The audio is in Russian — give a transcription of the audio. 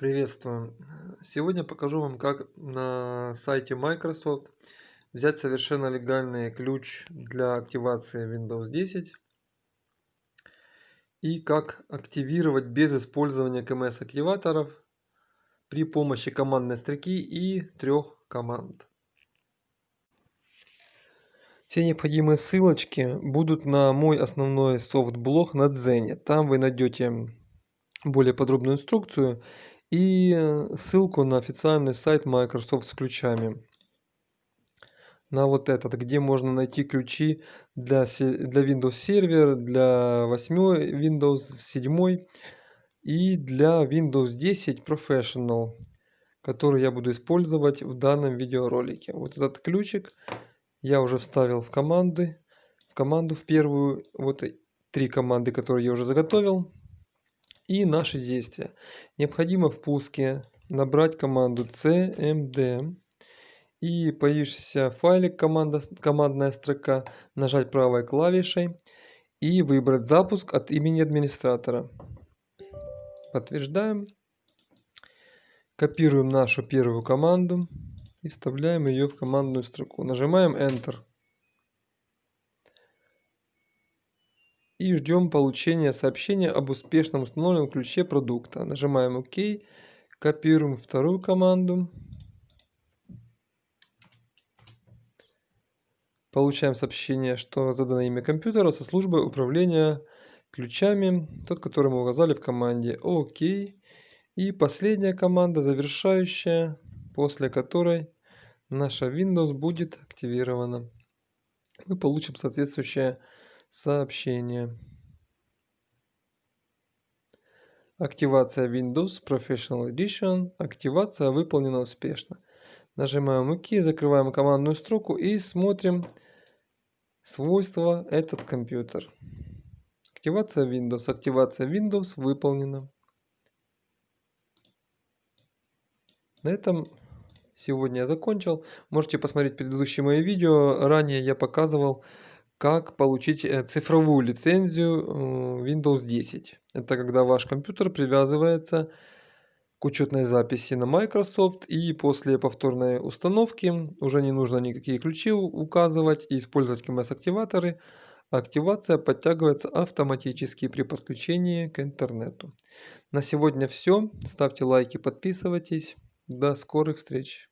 Приветствую! Сегодня покажу вам, как на сайте Microsoft взять совершенно легальный ключ для активации Windows 10 и как активировать без использования КМС активаторов при помощи командной строки и трех команд. Все необходимые ссылочки будут на мой основной софт-блог на Дзене. Там вы найдете более подробную инструкцию и ссылку на официальный сайт Microsoft с ключами. На вот этот, где можно найти ключи для, для Windows Server, для 8 Windows 7 и для Windows 10 Professional, который я буду использовать в данном видеоролике. Вот этот ключик я уже вставил в команды, в команду в первую, вот три команды, которые я уже заготовил. И наши действия. Необходимо в пуске набрать команду cmd и появившийся файлик команда, командная строка нажать правой клавишей и выбрать запуск от имени администратора. Подтверждаем. Копируем нашу первую команду и вставляем ее в командную строку. Нажимаем Enter. И ждем получения сообщения об успешном установленном ключе продукта. Нажимаем ОК. Копируем вторую команду. Получаем сообщение, что задано имя компьютера со службой управления ключами, тот, который мы указали в команде ОК. И последняя команда, завершающая, после которой наша Windows будет активирована. Мы получим соответствующее сообщение. Активация Windows Professional Edition. Активация выполнена успешно. Нажимаем ОК, закрываем командную строку и смотрим свойства этот компьютер. Активация Windows. Активация Windows выполнена. На этом сегодня я закончил. Можете посмотреть предыдущие мои видео. Ранее я показывал, как получить э, цифровую лицензию э, Windows 10. Это когда ваш компьютер привязывается к учетной записи на Microsoft и после повторной установки уже не нужно никакие ключи указывать и использовать КМС-активаторы. Активация подтягивается автоматически при подключении к интернету. На сегодня все. Ставьте лайки, подписывайтесь. До скорых встреч!